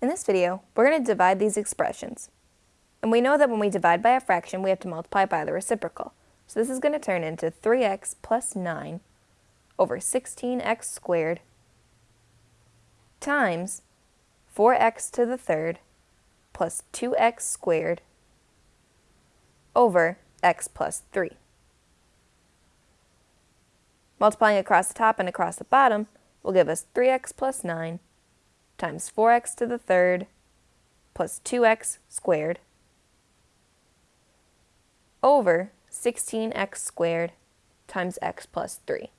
In this video, we're going to divide these expressions. And we know that when we divide by a fraction, we have to multiply by the reciprocal. So this is going to turn into 3x plus 9 over 16x squared times 4x to the third plus 2x squared over x plus 3. Multiplying across the top and across the bottom will give us 3x plus 9 times 4x to the third plus 2x squared over 16x squared times x plus 3.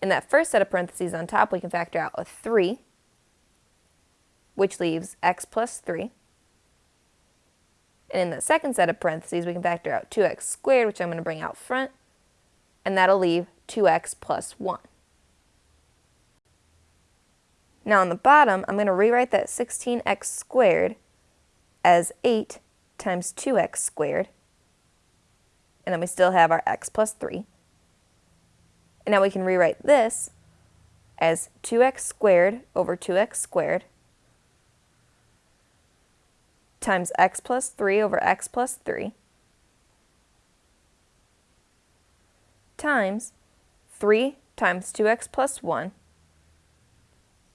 In that first set of parentheses on top, we can factor out a 3, which leaves x plus 3. And in the second set of parentheses, we can factor out 2x squared, which I'm going to bring out front, and that'll leave 2x plus 1. Now on the bottom, I'm going to rewrite that 16x squared as 8 times 2x squared. And then we still have our x plus 3. And now we can rewrite this as 2x squared over 2x squared times x plus 3 over x plus 3 times 3 times 2x plus 1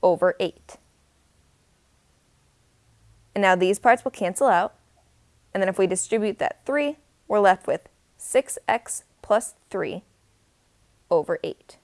over 8. And now these parts will cancel out. And then if we distribute that 3, we're left with 6x plus 3 over 8.